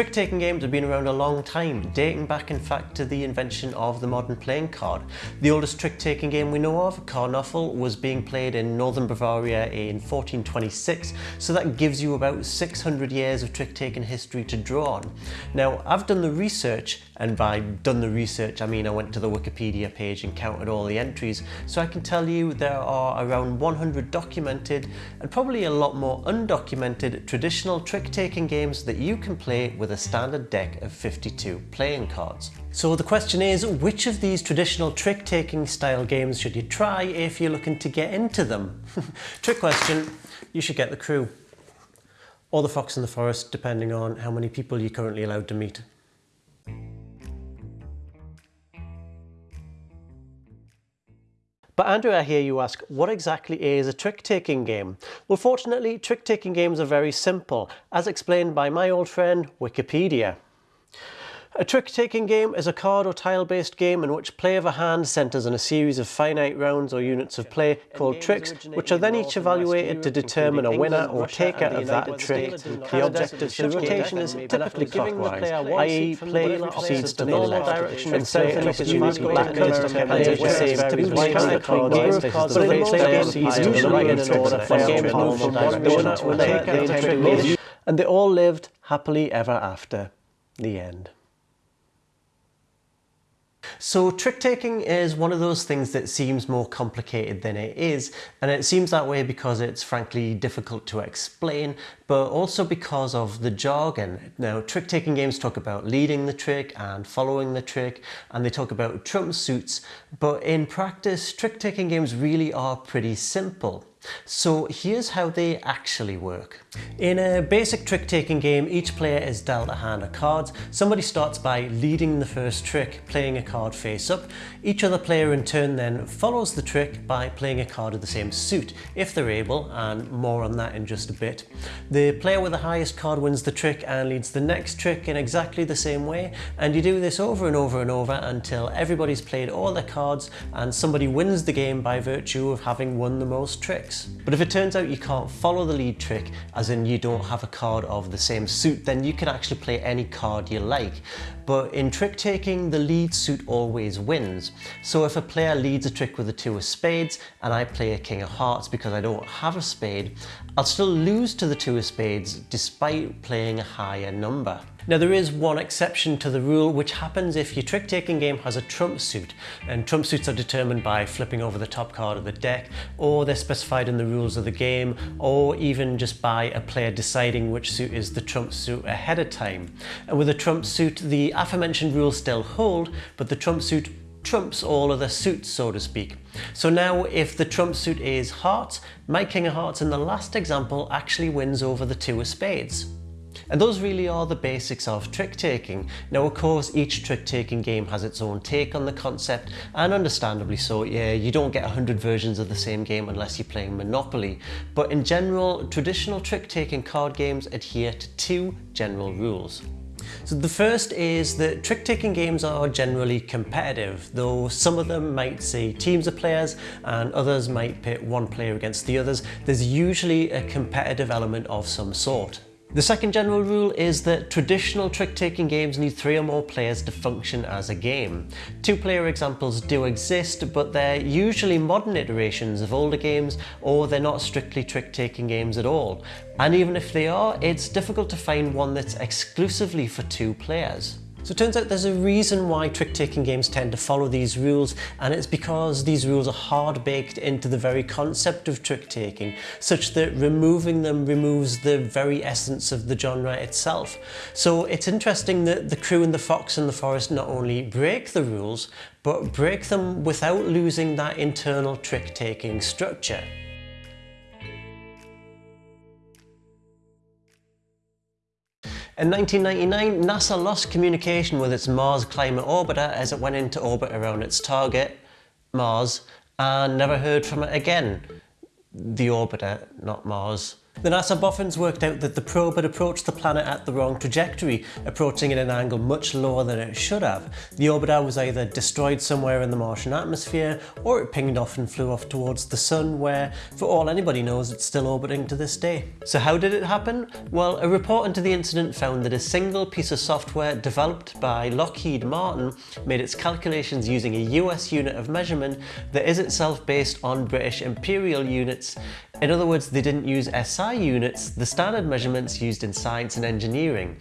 Trick-taking games have been around a long time, dating back in fact to the invention of the modern playing card. The oldest trick-taking game we know of, Karnöffel, was being played in northern Bavaria in 1426, so that gives you about 600 years of trick-taking history to draw on. Now, I've done the research, and by done the research I mean I went to the Wikipedia page and counted all the entries, so I can tell you there are around 100 documented and probably a lot more undocumented traditional trick-taking games that you can play with a standard deck of 52 playing cards. So the question is, which of these traditional trick-taking style games should you try if you're looking to get into them? Trick question, you should get the crew. Or the fox in the forest, depending on how many people you're currently allowed to meet. But Andrew, I hear you ask, what exactly is a trick-taking game? Well, fortunately, trick-taking games are very simple, as explained by my old friend, Wikipedia. A trick-taking game is a card or tile-based game in which play of a hand centres on a series of finite rounds or units of play called tricks, which are then each evaluated to determine a winner or taker of that trick. The objective of the rotation is typically clockwise, i.e. play proceeds to the left, and certain units black cards and the same to be white cards, but in the proceeds to the right in order for game from one winner to. And they all lived happily ever after. The end. So trick-taking is one of those things that seems more complicated than it is, and it seems that way because it's frankly difficult to explain, but also because of the jargon. Now, trick-taking games talk about leading the trick and following the trick, and they talk about trump suits, but in practice, trick-taking games really are pretty simple. So here's how they actually work. In a basic trick-taking game, each player is dealt a hand of cards. Somebody starts by leading the first trick, playing a card face up. Each other player in turn then follows the trick by playing a card of the same suit, if they're able, and more on that in just a bit. The player with the highest card wins the trick and leads the next trick in exactly the same way, and you do this over and over and over until everybody's played all their cards and somebody wins the game by virtue of having won the most tricks tricks. But if it turns out you can't follow the lead trick, as in you don't have a card of the same suit, then you can actually play any card you like. But in trick taking, the lead suit always wins. So if a player leads a trick with a two of spades and I play a king of hearts because I don't have a spade, I'll still lose to the two of spades despite playing a higher number. Now there is one exception to the rule which happens if your trick-taking game has a trump suit and trump suits are determined by flipping over the top card of the deck or they're specified in the rules of the game or even just by a player deciding which suit is the trump suit ahead of time. And with a trump suit the aforementioned rules still hold but the trump suit trumps all other suits, so to speak. So now if the trump suit is hearts, my king of hearts in the last example actually wins over the two of spades. And those really are the basics of trick-taking. Now of course each trick-taking game has its own take on the concept and understandably so, yeah, you don't get 100 versions of the same game unless you're playing Monopoly. But in general, traditional trick-taking card games adhere to two general rules. So the first is that trick-taking games are generally competitive, though some of them might say teams of players and others might pit one player against the others. There's usually a competitive element of some sort. The second general rule is that traditional trick-taking games need three or more players to function as a game. Two-player examples do exist, but they're usually modern iterations of older games, or they're not strictly trick-taking games at all. And even if they are, it's difficult to find one that's exclusively for two players. So it turns out there's a reason why trick-taking games tend to follow these rules and it's because these rules are hard baked into the very concept of trick-taking such that removing them removes the very essence of the genre itself. So it's interesting that the crew and the fox and the forest not only break the rules but break them without losing that internal trick-taking structure. In 1999, NASA lost communication with its Mars Climate Orbiter as it went into orbit around its target, Mars, and never heard from it again. The orbiter, not Mars. The NASA boffins worked out that the probe had approached the planet at the wrong trajectory, approaching at an angle much lower than it should have. The orbiter was either destroyed somewhere in the Martian atmosphere, or it pinged off and flew off towards the sun where, for all anybody knows, it's still orbiting to this day. So how did it happen? Well, a report into the incident found that a single piece of software developed by Lockheed Martin made its calculations using a US unit of measurement that is itself based on British imperial units. In other words, they didn't use SI units, the standard measurements used in science and engineering,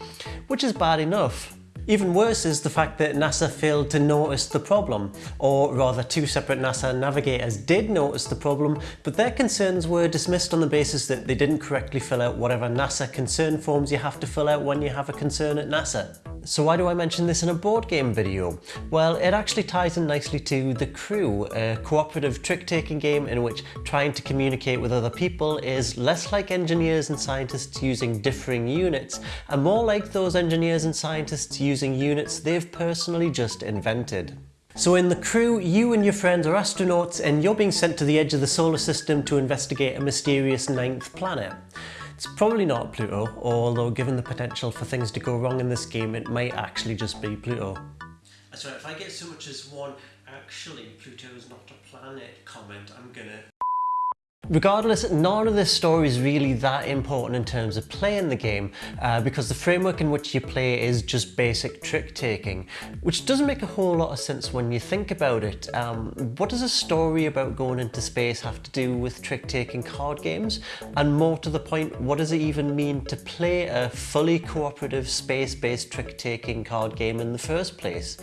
which is bad enough. Even worse is the fact that NASA failed to notice the problem, or rather two separate NASA navigators did notice the problem, but their concerns were dismissed on the basis that they didn't correctly fill out whatever NASA concern forms you have to fill out when you have a concern at NASA. So why do I mention this in a board game video? Well, it actually ties in nicely to The Crew, a cooperative trick-taking game in which trying to communicate with other people is less like engineers and scientists using differing units, and more like those engineers and scientists using units they've personally just invented. So in The Crew, you and your friends are astronauts and you're being sent to the edge of the solar system to investigate a mysterious ninth planet. It's probably not Pluto, although given the potential for things to go wrong in this game, it might actually just be Pluto. Sorry, if I get so much as one, actually Pluto is not a planet comment, I'm gonna Regardless, none of this story is really that important in terms of playing the game uh, because the framework in which you play is just basic trick taking, which doesn't make a whole lot of sense when you think about it. Um, what does a story about going into space have to do with trick taking card games? And more to the point, what does it even mean to play a fully cooperative space-based trick taking card game in the first place?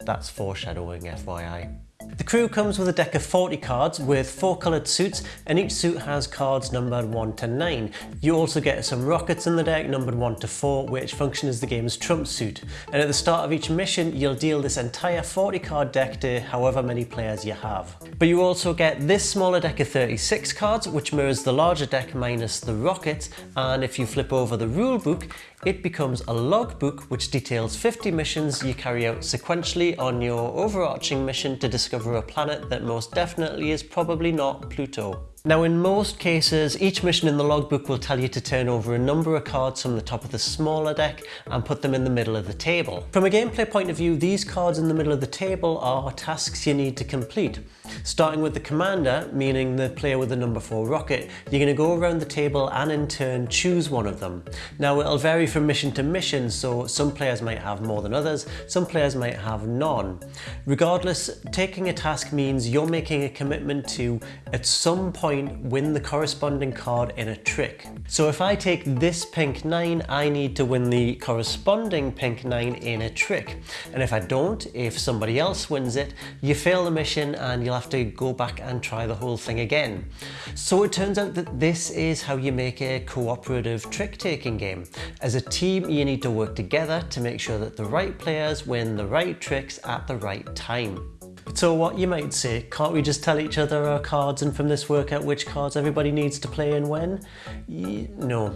That's foreshadowing FYI. The crew comes with a deck of 40 cards with four coloured suits and each suit has cards numbered 1 to 9. You also get some rockets in the deck numbered 1 to 4 which function as the game's trump suit. And at the start of each mission you'll deal this entire 40 card deck to however many players you have. But you also get this smaller deck of 36 cards which mirrors the larger deck minus the rockets and if you flip over the rulebook it becomes a logbook which details 50 missions you carry out sequentially on your overarching mission to discover a planet that most definitely is probably not Pluto. Now in most cases, each mission in the logbook will tell you to turn over a number of cards from the top of the smaller deck and put them in the middle of the table. From a gameplay point of view, these cards in the middle of the table are tasks you need to complete. Starting with the commander, meaning the player with the number 4 rocket, you're going to go around the table and in turn choose one of them. Now it'll vary from mission to mission, so some players might have more than others, some players might have none. Regardless, taking a task means you're making a commitment to, at some point, point win the corresponding card in a trick. So if I take this pink 9, I need to win the corresponding pink 9 in a trick. And if I don't, if somebody else wins it, you fail the mission and you'll have to go back and try the whole thing again. So it turns out that this is how you make a cooperative trick-taking game. As a team, you need to work together to make sure that the right players win the right tricks at the right time. So what you might say, can't we just tell each other our cards and from this work out which cards everybody needs to play and when? no,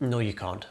no you can't.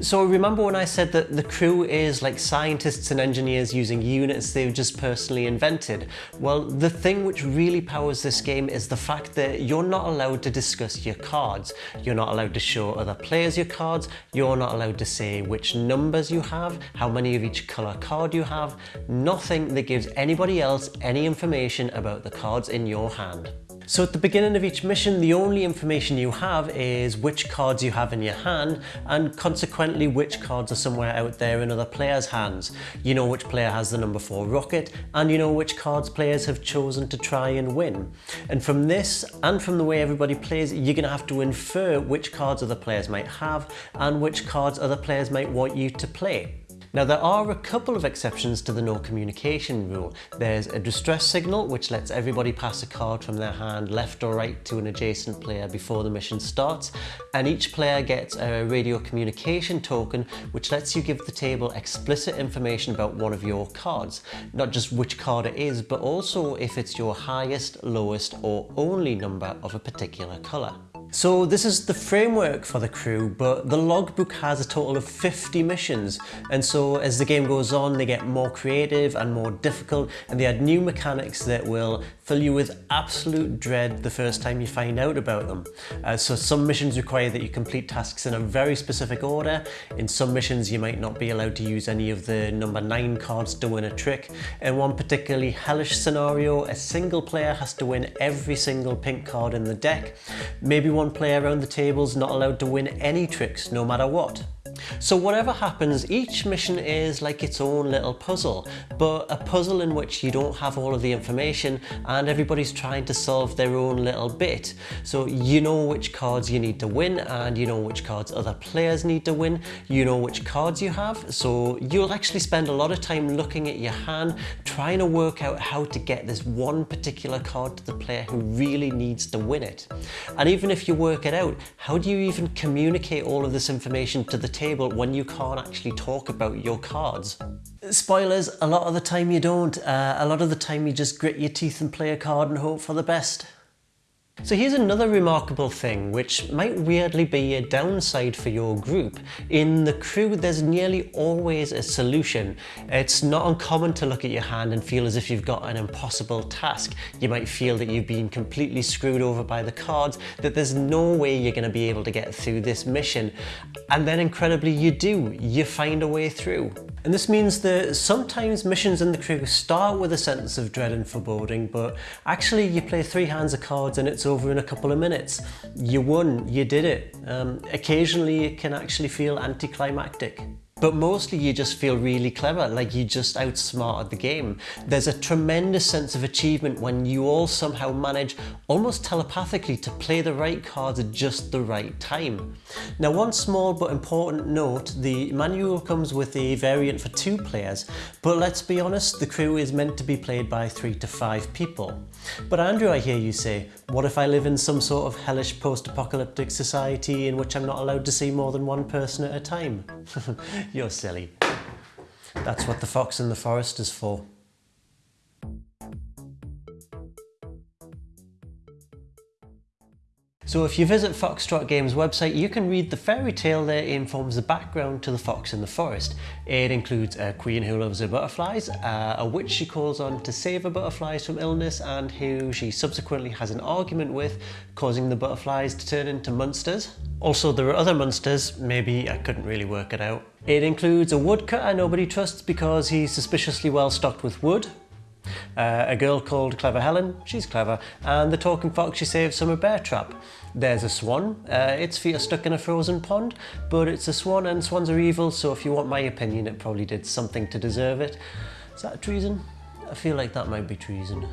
So remember when I said that the crew is like scientists and engineers using units they've just personally invented? Well, the thing which really powers this game is the fact that you're not allowed to discuss your cards. You're not allowed to show other players your cards. You're not allowed to say which numbers you have, how many of each color card you have. Nothing that gives anybody else any information about the cards in your hand. So at the beginning of each mission, the only information you have is which cards you have in your hand and consequently which cards are somewhere out there in other players' hands. You know which player has the number 4 rocket and you know which cards players have chosen to try and win. And from this and from the way everybody plays, you're going to have to infer which cards other players might have and which cards other players might want you to play. Now there are a couple of exceptions to the no communication rule. There's a distress signal which lets everybody pass a card from their hand left or right to an adjacent player before the mission starts and each player gets a radio communication token which lets you give the table explicit information about one of your cards. Not just which card it is but also if it's your highest, lowest or only number of a particular colour. So this is the framework for the crew, but the logbook has a total of 50 missions. And so as the game goes on, they get more creative and more difficult, and they add new mechanics that will fill you with absolute dread the first time you find out about them. Uh, so some missions require that you complete tasks in a very specific order. In some missions, you might not be allowed to use any of the number nine cards to win a trick. In one particularly hellish scenario, a single player has to win every single pink card in the deck. Maybe one player around the table is not allowed to win any tricks, no matter what. So whatever happens, each mission is like its own little puzzle, but a puzzle in which you don't have all of the information and everybody's trying to solve their own little bit. So you know which cards you need to win and you know which cards other players need to win. You know which cards you have, so you'll actually spend a lot of time looking at your hand, trying to work out how to get this one particular card to the player who really needs to win it. And even if you work it out, how do you even communicate all of this information to the table table when you can't actually talk about your cards. Spoilers, a lot of the time you don't. Uh, a lot of the time you just grit your teeth and play a card and hope for the best. So here's another remarkable thing, which might weirdly be a downside for your group. In the crew, there's nearly always a solution. It's not uncommon to look at your hand and feel as if you've got an impossible task. You might feel that you've been completely screwed over by the cards, that there's no way you're going to be able to get through this mission. And then incredibly you do, you find a way through. And this means that sometimes missions in the crew start with a sense of dread and foreboding, but actually you play three hands of cards and it's over in a couple of minutes. You won, you did it. Um, occasionally it can actually feel anticlimactic. But mostly you just feel really clever, like you just outsmarted the game. There's a tremendous sense of achievement when you all somehow manage, almost telepathically, to play the right cards at just the right time. Now one small but important note, the manual comes with a variant for two players, but let's be honest, the crew is meant to be played by three to five people. But Andrew, I hear you say, what if I live in some sort of hellish post-apocalyptic society in which I'm not allowed to see more than one person at a time? You're silly. That's what the fox in the forest is for. So if you visit Foxtrot Games website, you can read the fairy tale that informs the background to the fox in the forest. It includes a queen who loves her butterflies, uh, a witch she calls on to save her butterflies from illness and who she subsequently has an argument with, causing the butterflies to turn into monsters. Also, there are other monsters, maybe I couldn't really work it out. It includes a woodcutter nobody trusts because he's suspiciously well stocked with wood, uh, a girl called Clever Helen, she's clever, and the talking fox she saves from a bear trap. There's a swan, uh, its feet are stuck in a frozen pond, but it's a swan and swans are evil, so if you want my opinion, it probably did something to deserve it. Is that treason? I feel like that might be treason.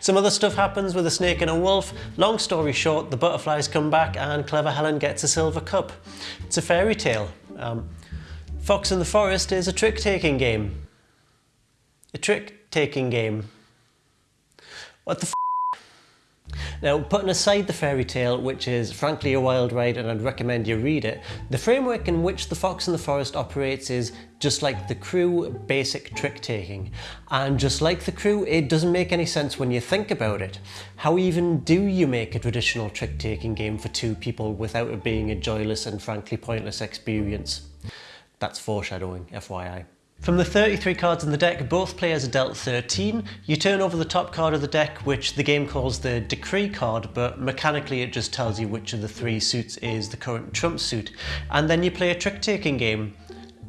Some other stuff happens with a snake and a wolf. Long story short, the butterflies come back and Clever Helen gets a silver cup. It's a fairy tale. Um, Fox in the Forest is a trick-taking game. A trick taking game. What the f now, putting aside the fairy tale, which is frankly a wild ride and I'd recommend you read it, the framework in which The Fox in the Forest operates is just like the crew basic trick taking. And just like the crew, it doesn't make any sense when you think about it. How even do you make a traditional trick taking game for two people without it being a joyless and frankly pointless experience? That's foreshadowing, FYI. From the 33 cards in the deck, both players are dealt 13. You turn over the top card of the deck, which the game calls the Decree card, but mechanically it just tells you which of the three suits is the current trump suit. And then you play a trick-taking game.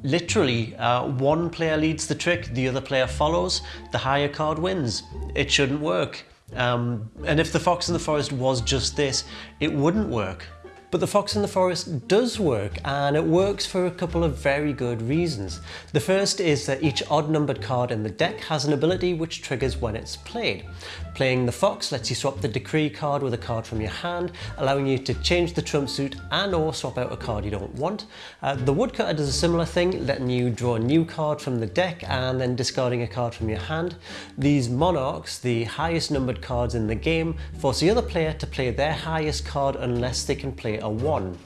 Literally, uh, one player leads the trick, the other player follows, the higher card wins. It shouldn't work. Um, and if the Fox in the Forest was just this, it wouldn't work. But the Fox in the Forest does work and it works for a couple of very good reasons. The first is that each odd numbered card in the deck has an ability which triggers when it's played. Playing the Fox lets you swap the Decree card with a card from your hand, allowing you to change the trump suit and or swap out a card you don't want. Uh, the Woodcutter does a similar thing, letting you draw a new card from the deck and then discarding a card from your hand. These Monarchs, the highest numbered cards in the game, force the other player to play their highest card unless they can play a 1.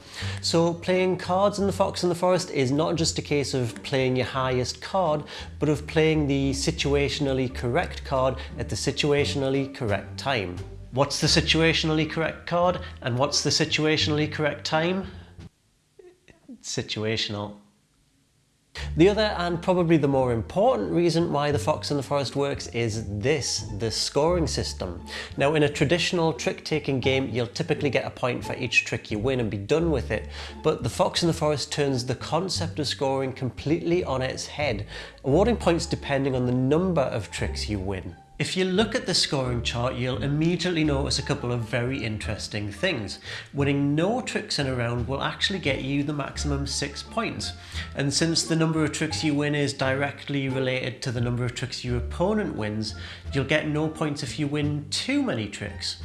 So playing cards in the Fox in the Forest is not just a case of playing your highest card, but of playing the situationally correct card at the situationally correct time. What's the situationally correct card and what's the situationally correct time? Situational. The other and probably the more important reason why the Fox in the Forest works is this, the scoring system. Now in a traditional trick-taking game you'll typically get a point for each trick you win and be done with it, but the Fox in the Forest turns the concept of scoring completely on its head, awarding points depending on the number of tricks you win. If you look at the scoring chart, you'll immediately notice a couple of very interesting things. Winning no tricks in a round will actually get you the maximum six points. And since the number of tricks you win is directly related to the number of tricks your opponent wins, you'll get no points if you win too many tricks.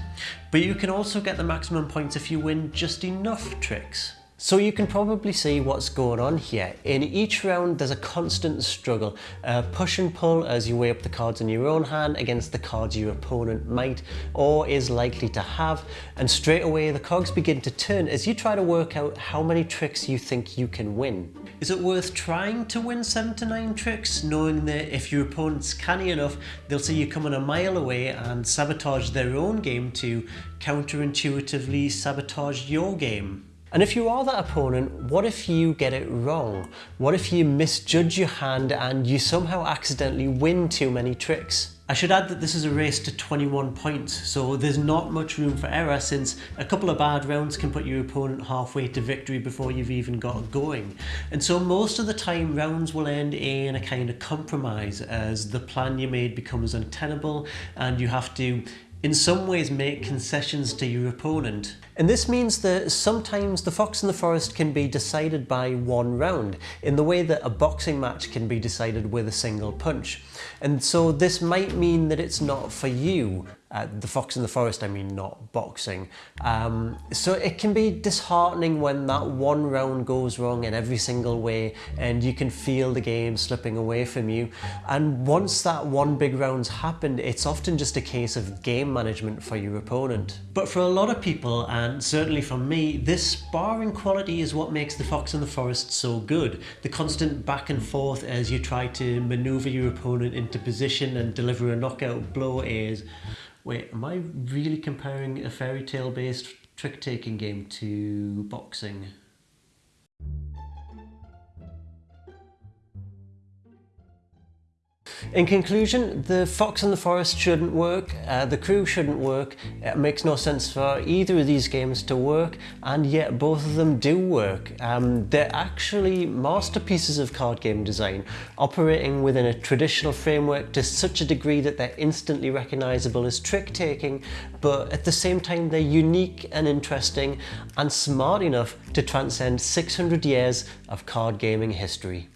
But you can also get the maximum points if you win just enough tricks. So you can probably see what's going on here. In each round there's a constant struggle, uh, push and pull as you weigh up the cards in your own hand against the cards your opponent might or is likely to have and straight away the cogs begin to turn as you try to work out how many tricks you think you can win. Is it worth trying to win 7 to 9 tricks knowing that if your opponent's canny enough they'll see you coming a mile away and sabotage their own game to counterintuitively sabotage your game? And if you are that opponent, what if you get it wrong? What if you misjudge your hand and you somehow accidentally win too many tricks? I should add that this is a race to 21 points, so there's not much room for error since a couple of bad rounds can put your opponent halfway to victory before you've even got going. And so most of the time rounds will end in a kind of compromise as the plan you made becomes untenable and you have to in some ways make concessions to your opponent. And this means that sometimes the fox in the forest can be decided by one round, in the way that a boxing match can be decided with a single punch. And so this might mean that it's not for you, uh, the fox in the forest, I mean, not boxing. Um, so it can be disheartening when that one round goes wrong in every single way and you can feel the game slipping away from you. And once that one big round's happened, it's often just a case of game management for your opponent. But for a lot of people, and certainly for me, this sparring quality is what makes the fox in the forest so good. The constant back and forth as you try to maneuver your opponent into position and deliver a knockout blow is Wait, am I really comparing a fairy tale based trick taking game to boxing? In conclusion, the Fox and the Forest shouldn't work, uh, the crew shouldn't work, it makes no sense for either of these games to work, and yet both of them do work. Um, they're actually masterpieces of card game design, operating within a traditional framework to such a degree that they're instantly recognisable as trick-taking, but at the same time they're unique and interesting and smart enough to transcend 600 years of card gaming history.